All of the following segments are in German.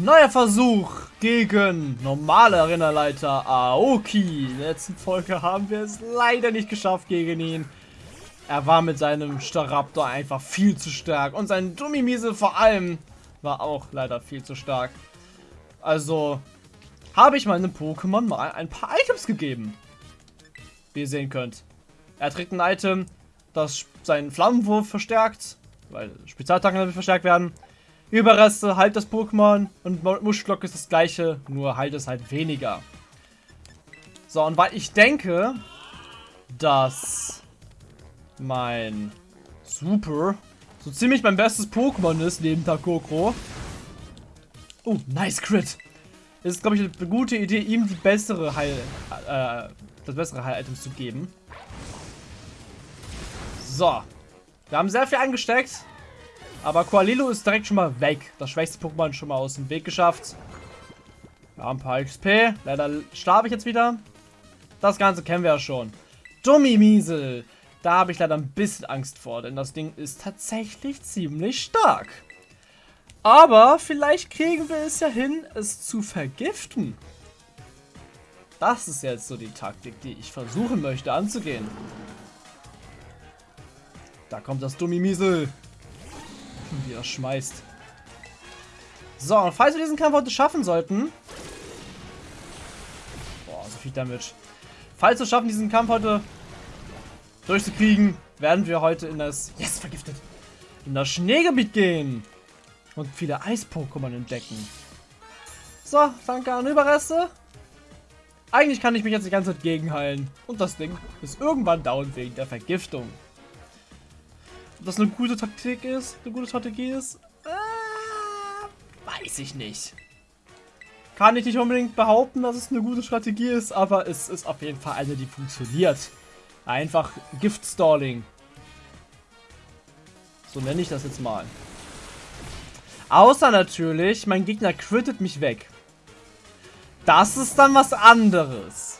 Neuer Versuch gegen normale Arenaleiter Aoki. In der letzten Folge haben wir es leider nicht geschafft gegen ihn. Er war mit seinem Staraptor einfach viel zu stark. Und sein Dummimiese vor allem war auch leider viel zu stark. Also habe ich meinem Pokémon mal ein paar Items gegeben. Wie ihr sehen könnt. Er trägt ein Item, das seinen Flammenwurf verstärkt. Weil Spezialattacken verstärkt werden. Überreste halt das Pokémon und Muschelglock ist das gleiche, nur halt es halt weniger. So, und weil ich denke, dass mein Super so ziemlich mein bestes Pokémon ist, neben Takokro. Oh, nice Crit. Ist, glaube ich, eine gute Idee, ihm die bessere Heil, äh, das bessere Heil-Items zu geben. So. Wir haben sehr viel angesteckt. Aber Koalilo ist direkt schon mal weg. Das schwächste Pokémon schon mal aus dem Weg geschafft. Haben ein paar XP. Leider starbe ich jetzt wieder. Das Ganze kennen wir ja schon. Dummi-Miesel. Da habe ich leider ein bisschen Angst vor, denn das Ding ist tatsächlich ziemlich stark. Aber vielleicht kriegen wir es ja hin, es zu vergiften. Das ist jetzt so die Taktik, die ich versuchen möchte anzugehen. Da kommt das Dummi-Miesel. Wie er schmeißt. So, und falls wir diesen Kampf heute schaffen sollten... Boah, so viel Damage. Falls wir schaffen, diesen Kampf heute durchzukriegen, werden wir heute in das... Yes, vergiftet! In das Schneegebiet gehen. Und viele Eis-Pokémon entdecken. So, danke an Überreste. Eigentlich kann ich mich jetzt die ganze Zeit gegenheilen. Und das Ding ist irgendwann down wegen der Vergiftung. Das eine gute Taktik ist, eine gute Strategie ist, äh, weiß ich nicht. Kann ich nicht unbedingt behaupten, dass es eine gute Strategie ist, aber es ist auf jeden Fall eine, die funktioniert. Einfach Gift-Stalling. So nenne ich das jetzt mal. Außer natürlich, mein Gegner crittet mich weg. Das ist dann was anderes.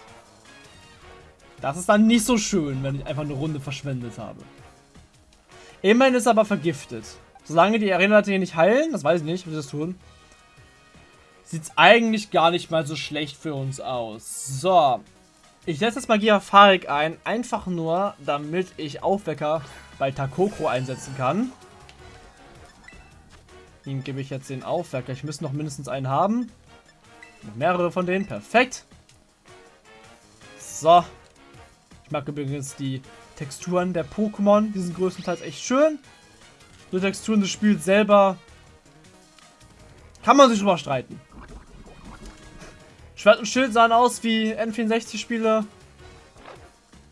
Das ist dann nicht so schön, wenn ich einfach eine Runde verschwendet habe. Immerhin ist er aber vergiftet. Solange die Arena-Leute hier nicht heilen, das weiß ich nicht, wie sie das tun, sieht es eigentlich gar nicht mal so schlecht für uns aus. So. Ich setze jetzt Magia Farik ein, einfach nur, damit ich Aufwecker bei Takoko einsetzen kann. Ihm gebe ich jetzt den Aufwecker. Ich müsste noch mindestens einen haben. Noch mehrere von denen. Perfekt. So. Ich mag übrigens die Texturen der Pokémon. Die sind größtenteils echt schön. Die Texturen des Spiels selber kann man sich drüber streiten. Schwert und Schild sahen aus wie N64-Spiele.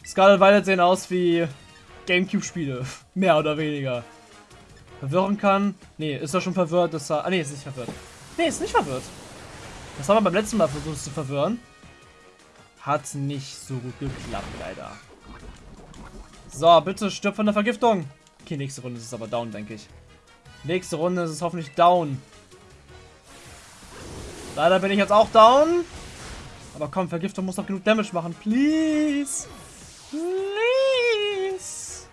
Scarlet Violet sehen aus wie Gamecube-Spiele. Mehr oder weniger. Verwirren kann. Nee, ist er schon verwirrt? Das er, ah, nee, ist nicht verwirrt. Nee, ist nicht verwirrt. Das haben wir beim letzten Mal versucht zu verwirren. Hat nicht so gut geklappt, leider. So, bitte stirb von der Vergiftung. Okay, nächste Runde ist es aber down, denke ich. Nächste Runde ist es hoffentlich down. Leider bin ich jetzt auch down. Aber komm, Vergiftung muss noch genug Damage machen. Please. Please.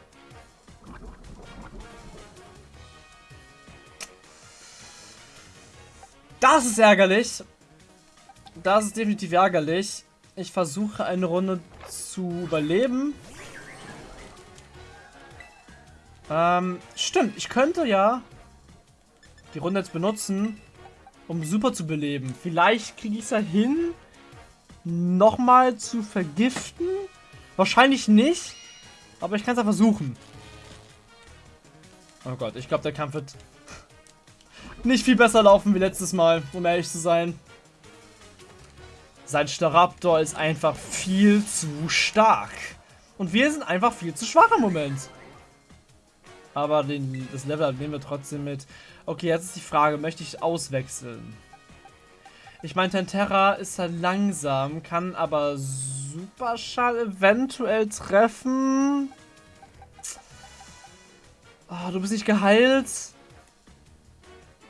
Das ist ärgerlich. Das ist definitiv ärgerlich. Ich versuche eine Runde zu überleben. Ähm, stimmt. Ich könnte ja die Runde jetzt benutzen, um Super zu beleben. Vielleicht kriege ich es ja hin, nochmal zu vergiften. Wahrscheinlich nicht, aber ich kann es ja versuchen. Oh Gott, ich glaube, der Kampf wird nicht viel besser laufen wie letztes Mal, um ehrlich zu sein. Sein Staraptor ist einfach viel zu stark. Und wir sind einfach viel zu schwach im Moment. Aber den, das Level nehmen wir trotzdem mit. Okay, jetzt ist die Frage, möchte ich auswechseln? Ich meine, Tentera ist halt langsam, kann aber Superschall eventuell treffen. Oh, du bist nicht geheilt.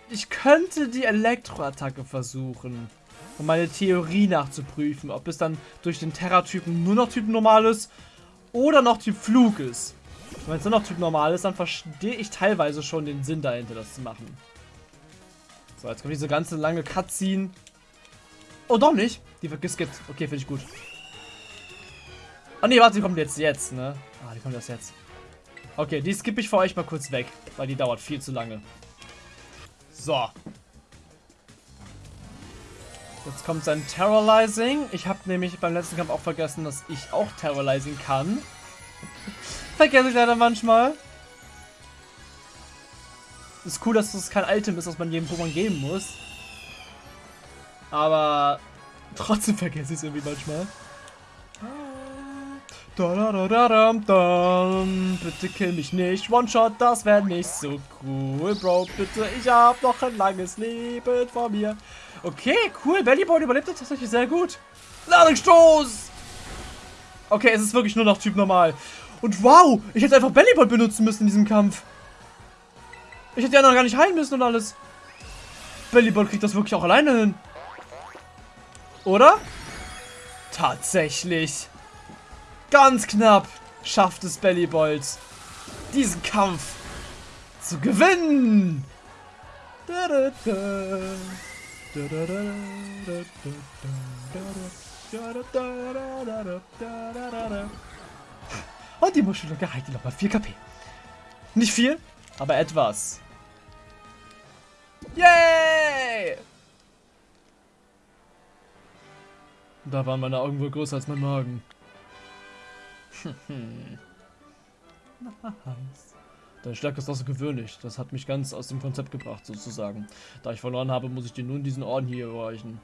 Ich könnte die Elektroattacke versuchen, um meine Theorie nachzuprüfen, ob es dann durch den Terra-Typen nur noch Typ normal ist oder noch Typ Flug ist. Wenn es nur noch Typ normal ist, dann verstehe ich teilweise schon den Sinn dahinter, das zu machen. So, jetzt kommt diese ganze lange Cutscene. Oh, doch nicht. Die wird geskippt. Okay, finde ich gut. Oh ne, warte, die kommt jetzt, jetzt, ne? Ah, die kommt erst jetzt. Okay, die skippe ich für euch mal kurz weg, weil die dauert viel zu lange. So. Jetzt kommt sein Terrorizing. Ich habe nämlich beim letzten Kampf auch vergessen, dass ich auch Terrorizing kann. Vergesse ich leider manchmal. Ist cool, dass das kein Item ist, was man jedem Pokémon geben muss. Aber trotzdem vergesse ich es irgendwie manchmal. Bitte kill mich nicht. One-Shot, das wäre nicht so cool, Bro. Bitte, ich habe noch ein langes Leben vor mir. Okay, cool. Bellyboy überlebt das tatsächlich sehr gut. Ladungsstoß! Okay, es ist wirklich nur noch Typ normal. Und wow, ich hätte einfach Bellyboy benutzen müssen in diesem Kampf. Ich hätte ja noch gar nicht heilen müssen und alles. Bellyboy kriegt das wirklich auch alleine hin. Oder? Tatsächlich. Ganz knapp schafft es Bellybolt, diesen Kampf zu gewinnen. Und die Muschelunge heilt nochmal 4 KP. Nicht viel, aber etwas. Yay! Da waren meine Augen wohl größer als mein Magen. nice. Deine Stärke ist außergewöhnlich. Das hat mich ganz aus dem Konzept gebracht, sozusagen. Da ich verloren habe, muss ich dir nun diesen Orden hier erreichen.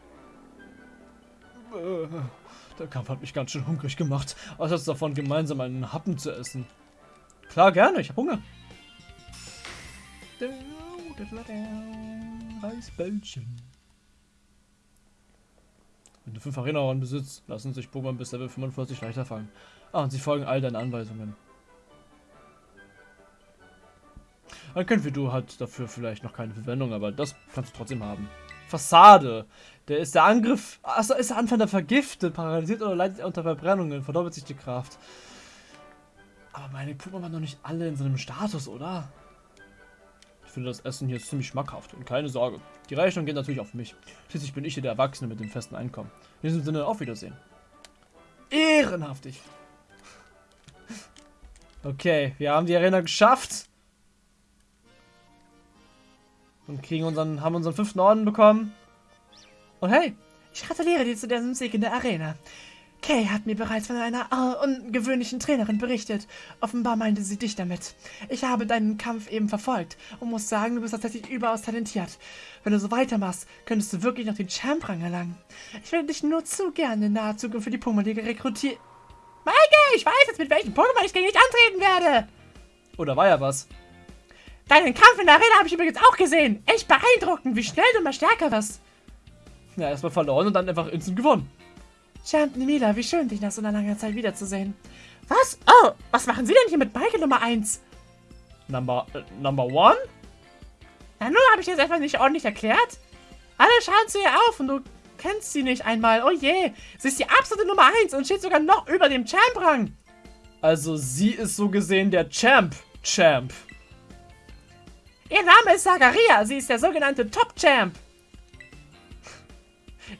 Der Kampf hat mich ganz schön hungrig gemacht. Was ist davon, gemeinsam einen Happen zu essen? Klar, gerne. Ich habe Hunger. Reisbällchen. Wenn du fünf Arena-Orden besitzt, lassen sich Pokémon bis Level 45 leichter fangen. Ah, und sie folgen all deinen Anweisungen. Dann können du halt dafür vielleicht noch keine Verwendung, aber das kannst du trotzdem haben. Fassade. Der ist der Angriff. Achso, ist der Anfänger vergiftet, paralysiert oder leidet unter Verbrennungen, verdoppelt sich die Kraft. Aber meine Pokémon waren noch nicht alle in so einem Status, oder? Ich finde das Essen hier ziemlich schmackhaft und keine Sorge. Die Rechnung geht natürlich auf mich. Schließlich bin ich hier der Erwachsene mit dem festen Einkommen. In diesem Sinne, auf Wiedersehen. Ehrenhaftig. Okay, wir haben die Arena geschafft. Und kriegen unseren, haben unseren fünften Orden bekommen. Und hey, ich gratuliere dir zu diesem Sieg in der Arena. Kay hat mir bereits von einer ungewöhnlichen Trainerin berichtet. Offenbar meinte sie dich damit. Ich habe deinen Kampf eben verfolgt und muss sagen, du bist tatsächlich überaus talentiert. Wenn du so weitermachst, könntest du wirklich noch den Champ-Rang erlangen. Ich werde dich nur zu gerne in naher Zukunft für die Pokémon-Liga rekrutieren. Maike, ich weiß jetzt, mit welchem Pokémon ich gegen dich antreten werde. Oder war ja was? Deinen Kampf in der Arena habe ich übrigens auch gesehen. Echt beeindruckend, wie schnell du mal stärker wirst. Ja, erstmal verloren und dann einfach instant gewonnen. Champ Mila, wie schön, dich nach so einer langen Zeit wiederzusehen. Was? Oh, was machen Sie denn hier mit Maike Nummer 1? Number, äh, Number 1? Na, nur habe ich jetzt einfach nicht ordentlich erklärt. Alle schauen zu ihr auf und du kennst sie nicht einmal. Oh je, sie ist die absolute Nummer 1 und steht sogar noch über dem Champ-Rang. Also sie ist so gesehen der Champ-Champ. Ihr Name ist Sagaria, sie ist der sogenannte Top-Champ.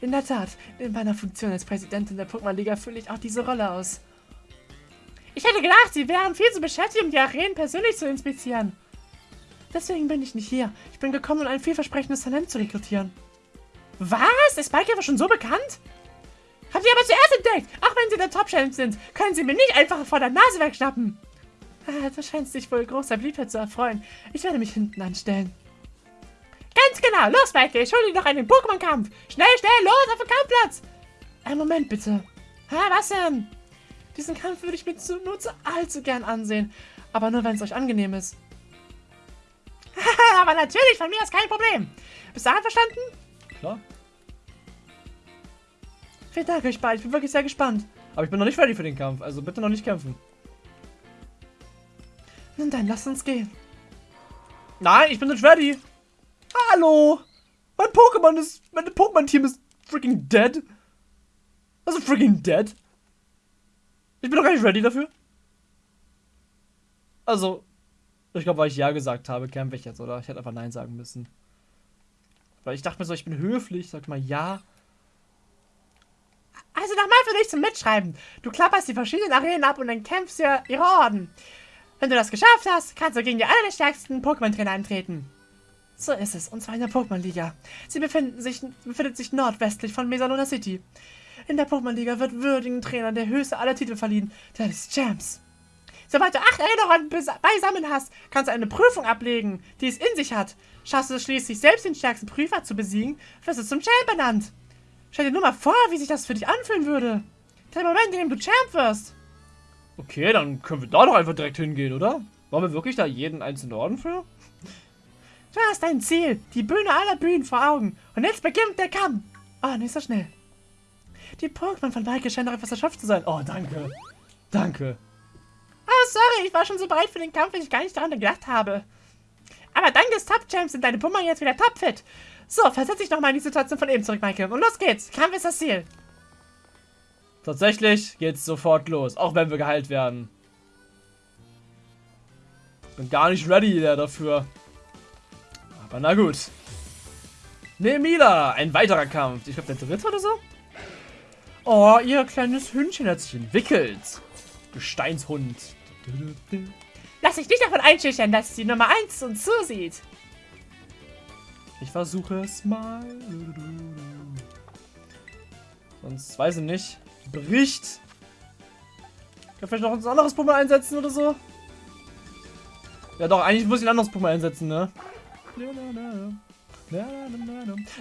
In der Tat, in meiner Funktion als Präsidentin der Pokémon-Liga fülle ich auch diese Rolle aus. Ich hätte gedacht, sie wären viel zu beschäftigt, um die Arenen persönlich zu inspizieren. Deswegen bin ich nicht hier. Ich bin gekommen, um ein vielversprechendes Talent zu rekrutieren. Was? Ist Spike einfach schon so bekannt? Habt ihr aber zuerst entdeckt? Auch wenn sie der Top-Champ sind, können sie mir nicht einfach vor der Nase wegschnappen. Ah, du scheinst dich wohl großer Beliebtheit zu erfreuen. Ich werde mich hinten anstellen. Ganz genau. Los, Michael. Ich hole dir noch einen Pokémon-Kampf. Schnell, schnell, los auf den Kampfplatz. Einen Moment, bitte. Hä, was denn? Diesen Kampf würde ich mir zu, nur zu allzu gern ansehen. Aber nur, wenn es euch angenehm ist. Aber natürlich, von mir ist kein Problem. Bist du einverstanden? Klar. Vielen Dank euch beiden. Ich bin wirklich sehr gespannt. Aber ich bin noch nicht ready für den Kampf. Also bitte noch nicht kämpfen. Nun dann, lass uns gehen. Nein, ich bin nicht ready. Hallo! Mein Pokémon ist. Mein Pokémon-Team ist freaking dead. Also freaking dead. Ich bin doch gar nicht ready dafür. Also, ich glaube, weil ich Ja gesagt habe, kämpfe ich jetzt, oder? Ich hätte einfach Nein sagen müssen. Weil ich dachte mir so, ich bin höflich. Sag mal ja. Also nochmal für dich zum Mitschreiben. Du klapperst die verschiedenen Arenen ab und dann kämpfst du ihre Orden. Wenn du das geschafft hast, kannst du gegen die allerstärksten Pokémon-Trainer antreten. So ist es, und zwar in der Pokémon-Liga. Sie sich, befindet sich nordwestlich von Mesalona City. In der Pokémon-Liga wird würdigen Trainern der höchste aller Titel verliehen, der des Champs. Sobald du acht Erinnerungen beisammen hast, kannst du eine Prüfung ablegen, die es in sich hat. Schaffst du es schließlich, selbst den stärksten Prüfer zu besiegen, wirst du zum Champ benannt. Stell dir nur mal vor, wie sich das für dich anfühlen würde. Der Moment, in dem du Champ wirst. Okay, dann können wir da doch einfach direkt hingehen, oder? Wollen wir wirklich da jeden einzelnen Orden für? Du hast dein Ziel, die Bühne aller Bühnen vor Augen. Und jetzt beginnt der Kampf. Oh, nicht so schnell. Die Pokémon von Maike scheinen doch etwas erschöpft zu sein. Oh, danke. Danke. Oh, sorry, ich war schon so bereit für den Kampf, dass ich gar nicht daran gedacht habe. Aber dank des Top-Champs sind deine Pokémon jetzt wieder topfit. So, versetz dich nochmal in die Situation von eben zurück, Maike. Und los geht's. Kampf ist das Ziel. Tatsächlich geht's sofort los, auch wenn wir geheilt werden. Bin gar nicht ready dafür. Aber na gut. Nemila, ein weiterer Kampf. Ich glaube, der dritte oder so? Oh, ihr kleines Hündchen hat sich entwickelt. Gesteinshund. Lass dich nicht davon einschüchtern, dass die Nummer 1 uns zusieht. Ich versuche es mal. Sonst weiß ich nicht. Bricht. Kann vielleicht noch ein anderes Pummel einsetzen oder so? Ja doch, eigentlich muss ich ein anderes Pummel einsetzen, ne?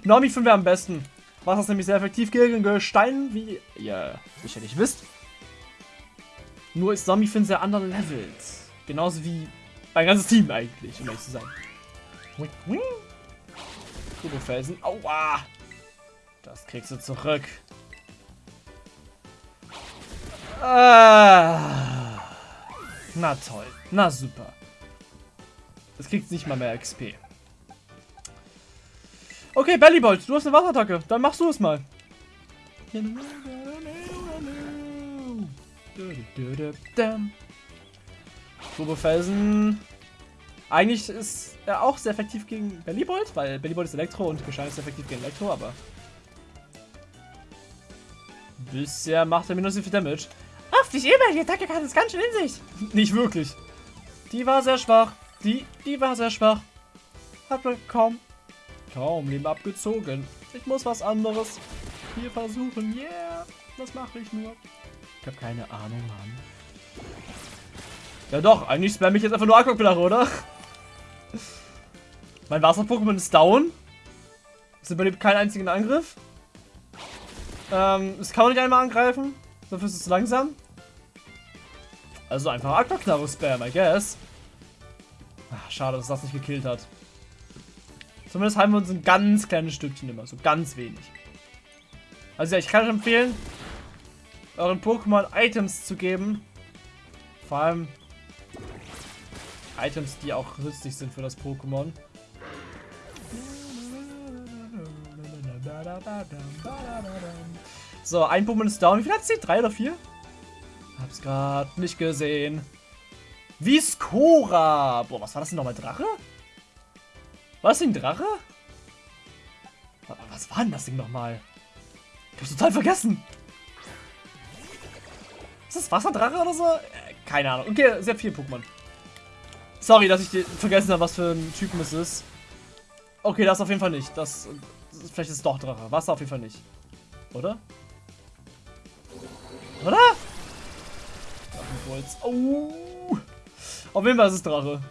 Normi 5 wäre am besten. Was ist nämlich sehr effektiv gegen Gestein, wie ihr sicherlich wisst. Nur ist Zombie Fin sehr underlevelt. Genauso wie mein ganzes Team eigentlich, um ehrlich zu sein. Turbofelsen. Aua! Das kriegst du zurück. Ah. Na toll. Na super. Das kriegt nicht mal mehr XP. Okay, Bellybolt, du hast eine Wasserattacke. Dann machst du es mal. Turbofelsen. Eigentlich ist er auch sehr effektiv gegen Bellybolt, weil Bellybolt ist Elektro und Gestein ist effektiv gegen Elektro, aber... Bisher macht er minus so viel Damage. Auf dich immer, die Attacke hat es ganz schön in sich. Nicht wirklich. Die war sehr schwach. Die, die war sehr schwach. Hat mir kaum, kaum Leben abgezogen. Ich muss was anderes hier versuchen. Yeah, was mache ich nur? Ich habe keine Ahnung, Mann. Ja doch, eigentlich spam ich jetzt einfach nur Aquaplache, oder? Mein Wasser-Pokémon ist down. Es überlebt keinen einzigen Angriff. Ähm, es kann man nicht einmal angreifen. Dafür ist es zu langsam. Also einfach Aquaknarre-Spam, I guess. Ach, schade, dass das nicht gekillt hat. Zumindest haben wir uns ein ganz kleines Stückchen immer. So ganz wenig. Also ja, ich kann euch empfehlen, euren Pokémon Items zu geben. Vor allem Items, die auch nützlich sind für das Pokémon. So, ein Pokémon ist down. Wie viel hat sie? Drei oder vier? Hab's gerade nicht gesehen. Viscora. Boah, was war das denn nochmal? Drache? War das ein Drache? Was war denn das Ding nochmal? Ich hab's total vergessen. Ist das Wasserdrache oder so? Äh, keine Ahnung. Okay, sehr viel Pokémon. Sorry, dass ich vergessen habe, was für ein Typen es ist. Okay, das auf jeden Fall nicht. Das, das vielleicht ist es doch Drache. Wasser auf jeden Fall nicht. Oder? Oder? Drachenbolz. Oh. Auf jeden Fall ist es Drache.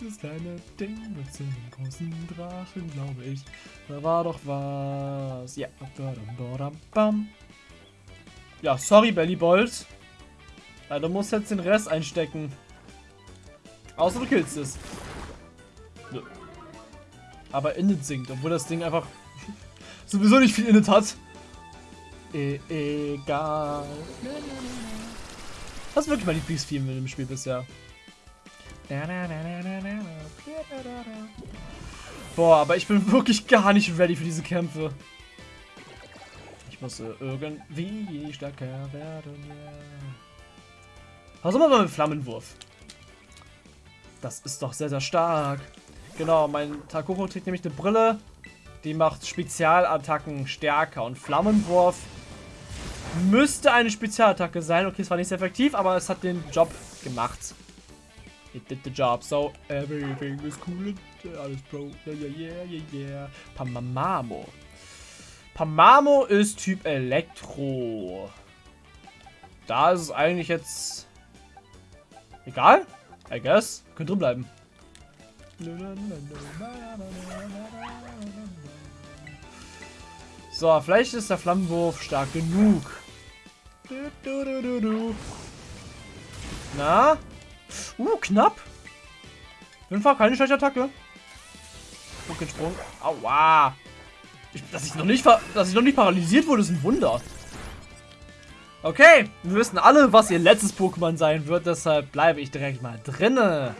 Das kleine Ding mit dem großen Drachen, glaube ich. Da war doch was. Ja. Ja, sorry, Bellybolt. Ja, du musst jetzt den Rest einstecken. Außer du killst es. Aber Init sinkt, obwohl das Ding einfach sowieso nicht viel Init hat. E egal. Das ist wirklich mein Lieblingsfilm in dem Spiel bisher. Boah, aber ich bin wirklich gar nicht ready für diese Kämpfe. Ich muss irgendwie stärker werden. Was machen wir mit Flammenwurf? Das ist doch sehr, sehr stark. Genau, mein Takoko trägt nämlich eine Brille. Die macht Spezialattacken stärker. Und Flammenwurf müsste eine Spezialattacke sein. Okay, es war nicht sehr effektiv, aber es hat den Job gemacht. It did the job, so everything is cool. Alles Pro. Yeah, yeah, yeah, yeah. Pamamamo. Pamamo ist Typ Elektro. Da ist es eigentlich jetzt egal. I guess. Könnte drin bleiben. So, vielleicht ist der Flammenwurf stark genug. Na? Uh, knapp. Fall keine schlechte Attacke. Sprung. Aua. Ich, dass, ich noch nicht dass ich noch nicht paralysiert wurde, ist ein Wunder. Okay, wir wissen alle, was ihr letztes Pokémon sein wird, deshalb bleibe ich direkt mal drinne.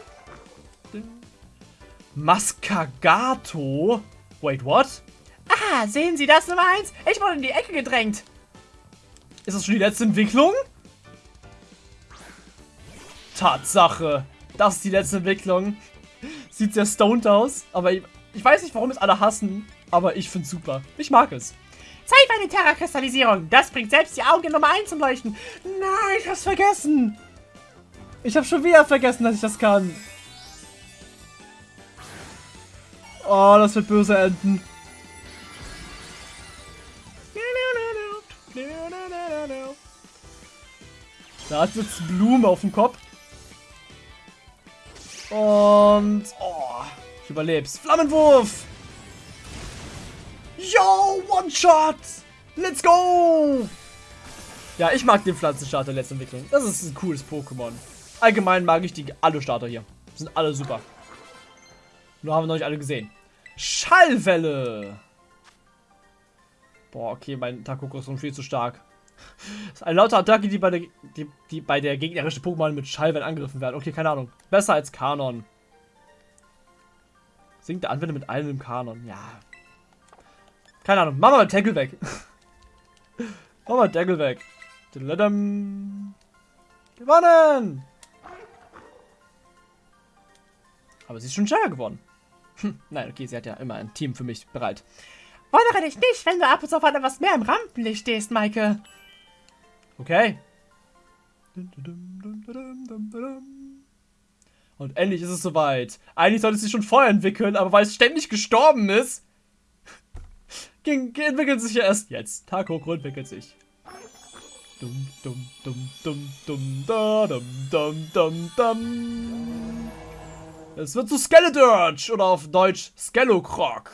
Mascagato? Wait, what? Ah, sehen Sie das Nummer 1? Ich wurde in die Ecke gedrängt. Ist das schon die letzte Entwicklung? Tatsache. Das ist die letzte Entwicklung. Sieht sehr stoned aus, aber ich, ich weiß nicht, warum es alle hassen, aber ich finde super. Ich mag es. Zeig eine Terra-Kristallisierung. Das bringt selbst die Augen Nummer 1 zum Leuchten. Nein, ich hab's vergessen. Ich habe schon wieder vergessen, dass ich das kann. Oh, das wird böse enden. Da jetzt Blume auf dem Kopf. Und... Oh, ich überleb's. Flammenwurf! Yo, One-Shot! Let's go! Ja, ich mag den Pflanzenstarter letzte Entwicklung. Das ist ein cooles Pokémon. Allgemein mag ich die alle Starter hier. Sind alle super. Nur haben wir noch nicht alle gesehen. Schallwelle! Boah, okay, mein Takoko ist schon viel zu stark. Das ist eine laute Attacke, die bei der, die, die bei der gegnerischen Pokémon mit Schallwellen angegriffen werden. Okay, keine Ahnung. Besser als Kanon. Singt der Anwender mit allen im Kanon. Ja. Keine Ahnung. Mach mal Tackle weg. Mach mal Tackle weg. Gewonnen! Aber sie ist schon schneller geworden. Hm, nein, okay, sie hat ja immer ein Team für mich bereit. Wundere dich nicht, wenn du ab und zu auf etwas mehr im Rampenlicht stehst, Maike. Okay. Und endlich ist es soweit. Eigentlich sollte es sich schon vorher entwickeln, aber weil es ständig gestorben ist, entwickelt sich ja erst jetzt. Takoko entwickelt sich. Dum, dum, dum, dum, dum, da, dum, dum, dum, dum. Es wird zu Skeledirge oder auf Deutsch Skelocroc.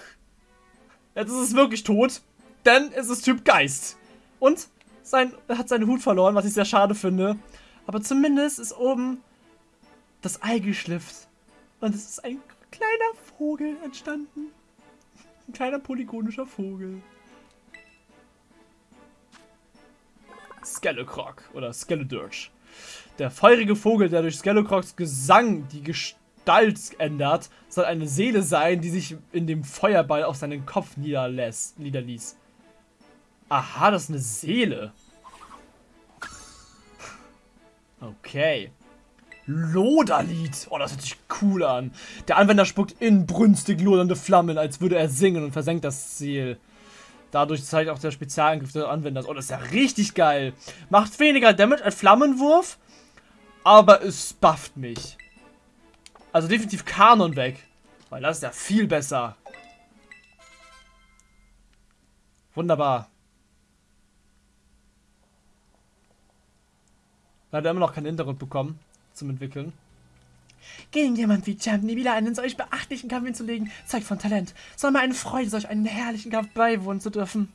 Jetzt ist es wirklich tot, denn es ist Typ Geist. Und sein, er hat seinen Hut verloren, was ich sehr schade finde. Aber zumindest ist oben das Ei geschlifft. Und es ist ein kleiner Vogel entstanden. Ein kleiner polygonischer Vogel. Skellecroc oder Skeledirge. Der feurige Vogel, der durch Skellecrocs Gesang die Gestalt ändert, soll eine Seele sein, die sich in dem Feuerball auf seinen Kopf niederlässt, niederließ. Aha, das ist eine Seele. Okay. Loderlied. Oh, das hört sich cool an. Der Anwender spuckt inbrünstig lodernde Flammen, als würde er singen und versenkt das Ziel. Dadurch zeigt auch der Spezialangriff des Anwenders. Oh, das ist ja richtig geil. Macht weniger Damage als Flammenwurf, aber es bufft mich. Also definitiv Kanon weg. Weil das ist ja viel besser. Wunderbar. Leider immer noch keinen Hintergrund bekommen zum Entwickeln. Gegen jemand wie Champ wieder einen solch beachtlichen Kampf hinzulegen, zeigt von Talent. Soll mir eine Freude, solch einen herrlichen Kampf beiwohnen zu dürfen.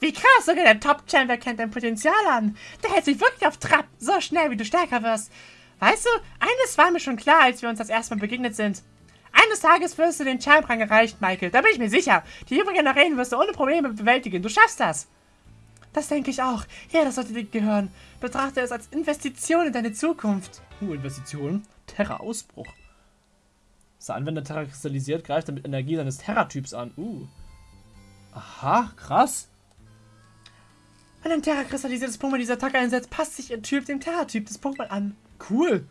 Wie krass, sogar der Top-Champ erkennt dein Potenzial an. Der hält sich wirklich auf Trab, so schnell wie du stärker wirst. Weißt du, eines war mir schon klar, als wir uns das erste Mal begegnet sind. Eines Tages wirst du den Champ-Rang erreicht, Michael. Da bin ich mir sicher. Die übrigen Arenen wirst du ohne Probleme bewältigen. Du schaffst das. Das denke ich auch. Ja, das sollte dir gehören. Betrachte es als Investition in deine Zukunft. Uh, Investition? Terra-Ausbruch. Ist der Anwender Terra kristallisiert, greift er mit Energie seines Terra-Typs an. Uh. Aha, krass. Wenn ein Terra kristallisiertes Pokémon diese Attacke einsetzt, passt sich ihr Typ dem Terra-Typ des Pokémon an. Cool.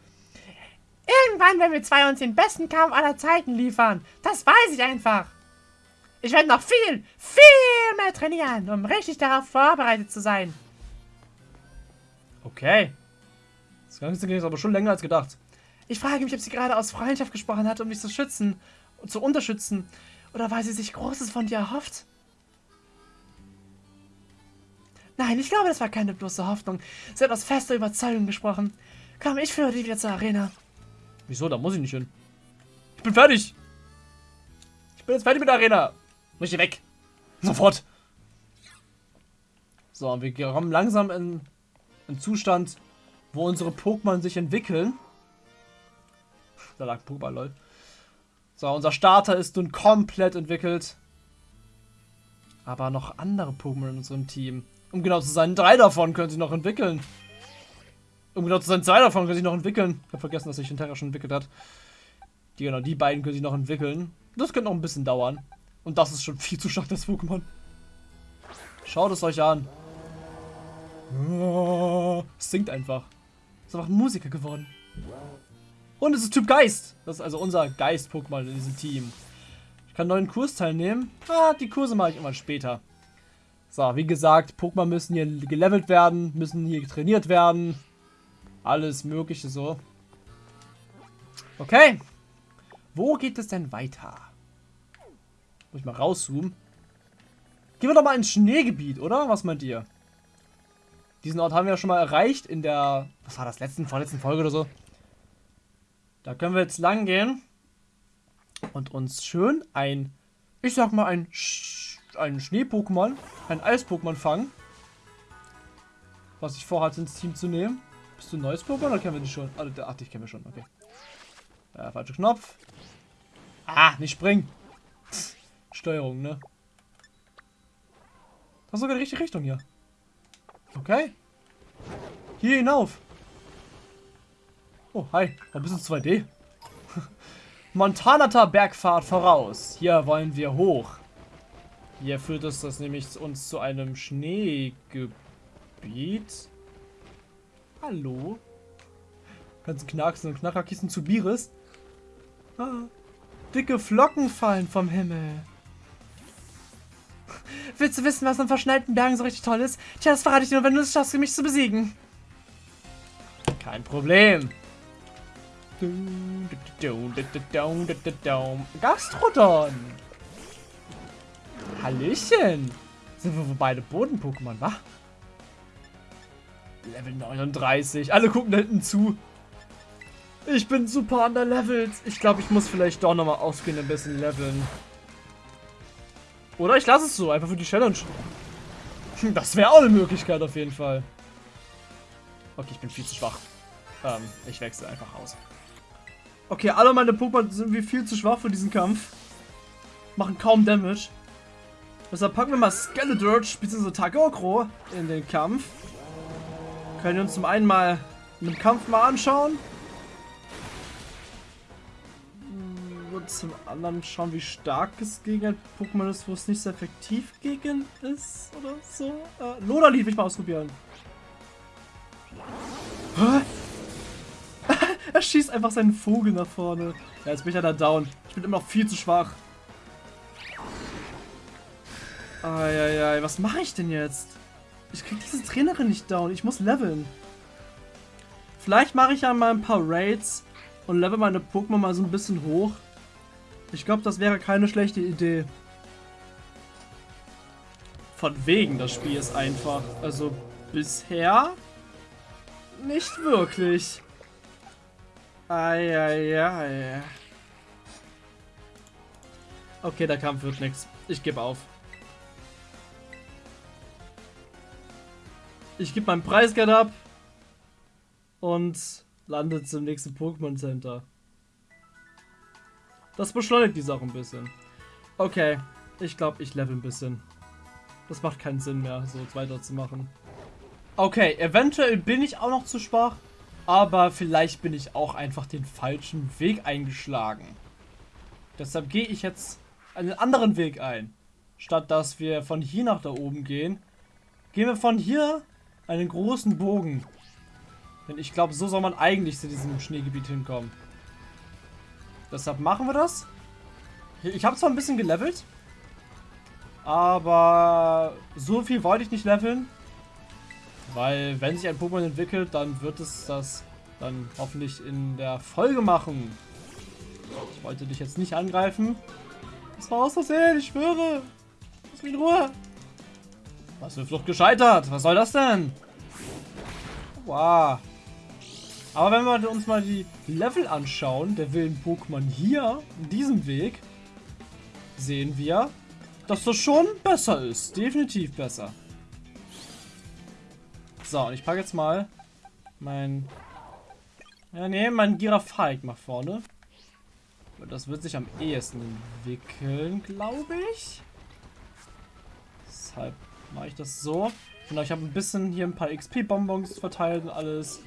Irgendwann werden wir zwei uns den besten Kampf aller Zeiten liefern. Das weiß ich einfach. Ich werde noch viel, viel mehr trainieren, um richtig darauf vorbereitet zu sein. Okay. Das Ganze ging jetzt aber schon länger als gedacht. Ich frage mich, ob sie gerade aus Freundschaft gesprochen hat, um dich zu schützen und zu unterstützen. Oder weil sie sich Großes von dir erhofft. Nein, ich glaube, das war keine bloße Hoffnung. Sie hat aus fester Überzeugung gesprochen. Komm, ich führe dich wieder zur Arena. Wieso? Da muss ich nicht hin. Ich bin fertig. Ich bin jetzt fertig mit der Arena. Muss ich weg. Sofort. So, wir kommen langsam in einen Zustand, wo unsere Pokémon sich entwickeln. Da lag Pokémon, lol. So, unser Starter ist nun komplett entwickelt. Aber noch andere Pokémon in unserem Team. Um genau zu sein, drei davon können sich noch entwickeln. Um genau zu sein, zwei davon können sich noch entwickeln. Ich habe vergessen, dass sich Terra schon entwickelt hat. Die, genau, die beiden können sich noch entwickeln. Das könnte noch ein bisschen dauern. Und das ist schon viel zu stark, das Pokémon. Schaut es euch an. Oh, es singt einfach. Ist einfach ein Musiker geworden. Und es ist Typ Geist. Das ist also unser Geist-Pokémon in diesem Team. Ich kann einen neuen Kurs teilnehmen. Ah, die Kurse mache ich immer später. So, wie gesagt, Pokémon müssen hier gelevelt werden, müssen hier trainiert werden. Alles mögliche so. Okay. Wo geht es denn weiter? Muss ich mal rauszoomen. Gehen wir doch mal ins Schneegebiet, oder? Was meint ihr? Diesen Ort haben wir ja schon mal erreicht in der... Was war das? Letzten, vorletzten Folge oder so? Da können wir jetzt lang gehen. Und uns schön ein... Ich sag mal ein... Sch ein Schnee-Pokémon, ein Eis-Pokémon fangen. Was ich vorhatte, ins Team zu nehmen. Bist du ein neues Pokémon oder kennen wir dich schon? Ah, ach, dich kennen wir schon, okay. Ja, falscher Knopf. Ah, nicht springen. Steuerung, ne? Das ist sogar die richtige Richtung hier. Okay. Hier hinauf. Oh, hi. Ein bisschen 2D. Montanata Bergfahrt voraus. Hier wollen wir hoch. Hier führt es das nämlich uns zu einem Schneegebiet. Hallo? Kannst knacksen und Knackerkissen zu Bieres. Ah, dicke Flocken fallen vom Himmel. Willst du wissen, was an verschneiten Bergen so richtig toll ist? Tja, das verrate ich dir nur, wenn du es schaffst, mich zu besiegen. Kein Problem. Gastrodon. Hallöchen. Sind wir beide Boden-Pokémon, wa? Level 39. Alle gucken da hinten zu. Ich bin super underlevelt. Ich glaube, ich muss vielleicht doch nochmal ausgehen, ein bisschen leveln. Oder ich lasse es so, einfach für die Challenge. Das wäre auch eine Möglichkeit auf jeden Fall. Okay, ich bin viel zu schwach. Ähm, ich wechsle einfach aus. Okay, alle meine Pokémon sind wie viel zu schwach für diesen Kampf. Machen kaum Damage. Deshalb packen wir mal Skeledirge bzw. Tagokro in den Kampf. Können wir uns zum einen mal einen Kampf mal anschauen. Und zum anderen schauen, wie stark es gegen ein Pokémon ist, wo es nicht so effektiv gegen ist oder so. Äh, Loderlied will ich mal ausprobieren. er schießt einfach seinen Vogel nach vorne. Ja, jetzt bin ich ja da down. Ich bin immer noch viel zu schwach. Eieiei, was mache ich denn jetzt? Ich krieg diese Trainerin nicht down. Ich muss leveln. Vielleicht mache ich ja mal ein paar Raids und level meine Pokémon mal so ein bisschen hoch. Ich glaube, das wäre keine schlechte Idee. Von wegen, das Spiel ist einfach. Also bisher nicht wirklich. Eieiei. Okay, der Kampf wird nichts. Ich gebe auf. Ich gebe meinen Preisgeld ab und lande zum nächsten Pokémon Center. Das beschleunigt die Sache ein bisschen. Okay, ich glaube, ich level ein bisschen. Das macht keinen Sinn mehr, so weiterzumachen. Okay, eventuell bin ich auch noch zu schwach, aber vielleicht bin ich auch einfach den falschen Weg eingeschlagen. Deshalb gehe ich jetzt einen anderen Weg ein. Statt dass wir von hier nach da oben gehen, gehen wir von hier einen großen Bogen. Denn ich glaube, so soll man eigentlich zu diesem Schneegebiet hinkommen. Deshalb machen wir das. Ich habe zwar ein bisschen gelevelt, aber so viel wollte ich nicht leveln. Weil wenn sich ein Pokémon entwickelt, dann wird es das dann hoffentlich in der Folge machen. Ich wollte dich jetzt nicht angreifen. Das war aus Versehen, ich schwöre. Lass mich in Ruhe. Was für Flucht gescheitert? Was soll das denn? Wow. Aber wenn wir uns mal die Level anschauen, der wilden Pokémon hier, in diesem Weg, sehen wir, dass das schon besser ist. Definitiv besser. So, und ich packe jetzt mal mein... Ja, nee, mein Girafalik nach vorne. Das wird sich am ehesten entwickeln, glaube ich. Deshalb mache ich das so. Genau, ich habe ein bisschen hier ein paar XP-Bonbons verteilt und alles.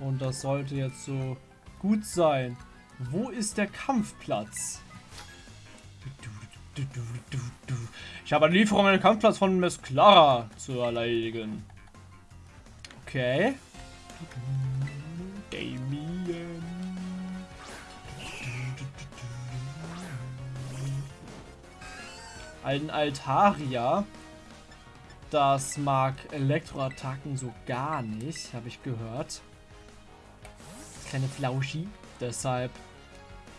Und das sollte jetzt so gut sein. Wo ist der Kampfplatz? Ich habe eine Lieferung an den Kampfplatz von Mesclara zu erledigen. Okay. Damien. Ein Altaria. Das mag Elektroattacken so gar nicht, habe ich gehört. Keine Flauschi. Deshalb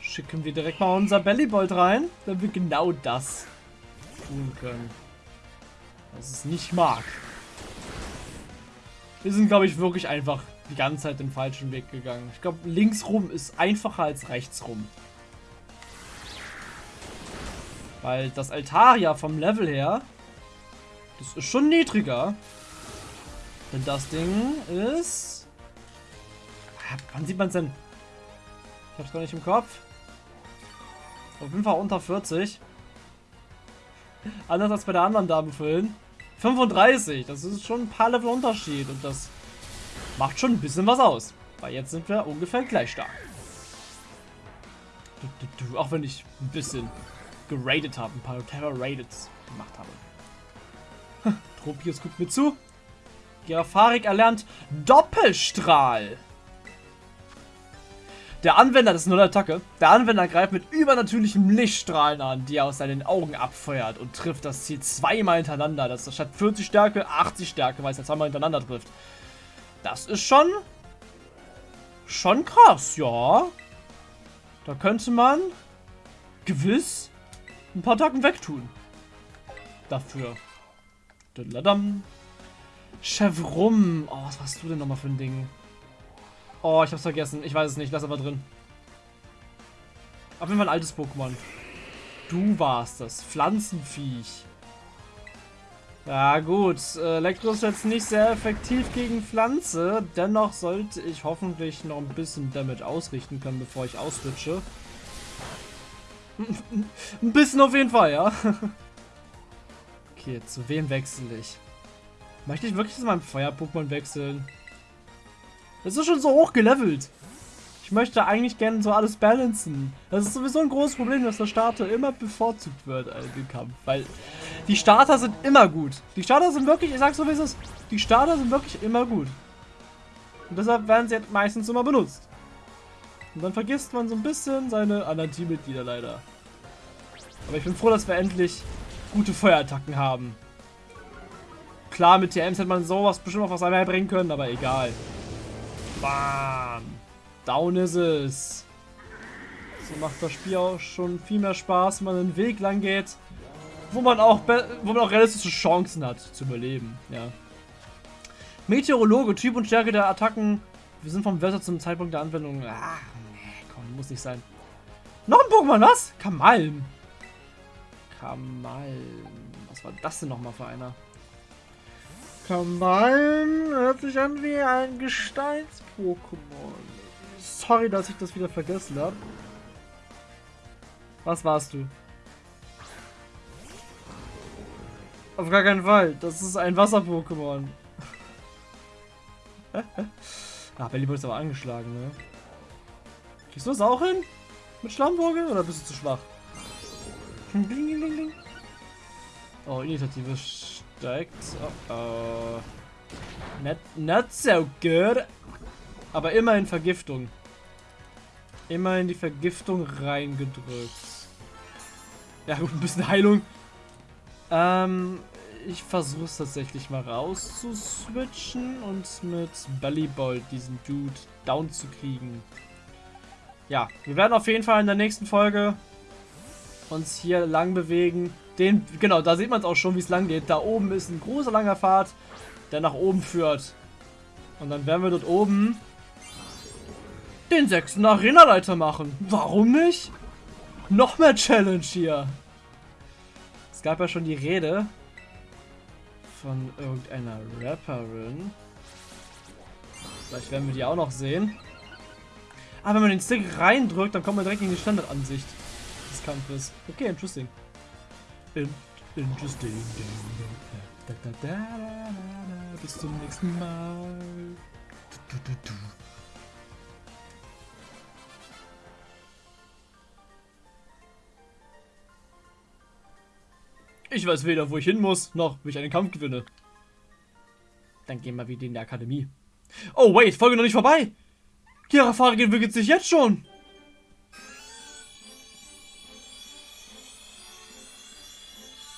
schicken wir direkt mal unser Bellybolt rein, damit wir genau das tun können. Was es nicht mag. Wir sind, glaube ich, wirklich einfach die ganze Zeit den falschen Weg gegangen. Ich glaube, links rum ist einfacher als rechts rum. Weil das Altaria vom Level her das ist schon niedriger. Denn das Ding ist... Wann sieht man es denn? Ich hab's gar nicht im Kopf. Auf jeden Fall unter 40. Anders als bei der anderen Dame vorhin. 35. Das ist schon ein paar Level Unterschied. Und das macht schon ein bisschen was aus. Weil jetzt sind wir ungefähr gleich stark. Auch wenn ich ein bisschen geradet habe. Ein paar Terror Raideds gemacht habe. Tropius guckt mir zu. Gerafarik erlernt Doppelstrahl. Der Anwender, das ist nur eine Attacke, der Anwender greift mit übernatürlichen Lichtstrahlen an, die er aus seinen Augen abfeuert und trifft das Ziel zweimal hintereinander. Das ist statt 40 Stärke 80 Stärke, weil es ja zweimal hintereinander trifft. Das ist schon... schon krass, ja. Da könnte man gewiss ein paar Attacken wegtun. Dafür. Chevrum. Oh, was warst du denn nochmal für ein Ding? Oh, ich hab's vergessen. Ich weiß es nicht. Lass aber drin. Auf jeden Fall ein altes Pokémon. Du warst das. Pflanzenviech. Ja gut, Elektro ist jetzt nicht sehr effektiv gegen Pflanze. Dennoch sollte ich hoffentlich noch ein bisschen Damage ausrichten können, bevor ich auswitsche. ein bisschen auf jeden Fall, ja. Okay, zu wem wechsle ich? Möchte ich wirklich zu meinem Feuer-Pokémon wechseln? Das ist schon so hoch gelevelt. Ich möchte eigentlich gerne so alles balancen. Das ist sowieso ein großes Problem, dass der Starter immer bevorzugt wird im Kampf. Weil die Starter sind immer gut. Die Starter sind wirklich, ich sag's so wie es ist, die Starter sind wirklich immer gut. Und deshalb werden sie meistens immer benutzt. Und dann vergisst man so ein bisschen seine anderen Teammitglieder leider. Aber ich bin froh, dass wir endlich gute Feuerattacken haben. Klar, mit TMs hätte man sowas bestimmt auch was einmal bringen können, aber egal. Bam. Down ist es. So macht das Spiel auch schon viel mehr Spaß, wenn man einen Weg lang geht, wo man auch, wo man auch realistische Chancen hat zu überleben. Ja. Meteorologe, Typ und Stärke der Attacken. Wir sind vom Wetter zum Zeitpunkt der Anwendung. Ah, nee, komm, muss nicht sein. Noch ein Pokémon, was? Kamalm. Kamalm. Was war das denn nochmal für einer? Kamalm hört sich an wie ein Gesteins-Pokémon. Sorry, dass ich das wieder vergessen habe. Was warst du? Auf gar keinen Fall. Das ist ein Wasser-Pokémon. ah, Bellyball ist aber angeschlagen, ne? Kriegst du das auch hin? Mit Schlammvogel? Oder bist du zu schwach? Oh, Initiative steigt. Oh, oh. Not, not so good. Aber immerhin Vergiftung. immer in die Vergiftung reingedrückt. Ja gut, ein bisschen Heilung. Ähm, ich versuche es tatsächlich mal rauszuswitchen und mit Bellyball diesen Dude down zu kriegen. Ja, wir werden auf jeden Fall in der nächsten Folge uns hier lang bewegen. Den, genau, da sieht man es auch schon, wie es lang geht. Da oben ist ein großer langer Pfad, der nach oben führt. Und dann werden wir dort oben den sechsten Arena-Leiter machen. Warum nicht? Noch mehr Challenge hier. Es gab ja schon die Rede von irgendeiner Rapperin. Vielleicht werden wir die auch noch sehen. Aber wenn man den Stick reindrückt, dann kommt man direkt in die Standardansicht des Kampfes. Okay, interesting. In interesting. Da, da, da, Bis zum nächsten Mal. Du, du, du, Ich weiß weder, wo ich hin muss, noch wie ich einen Kampf gewinne. Dann gehen wir wieder in die Akademie. Oh, wait, Folge noch nicht vorbei. Kira Fahrer entwickelt sich jetzt schon.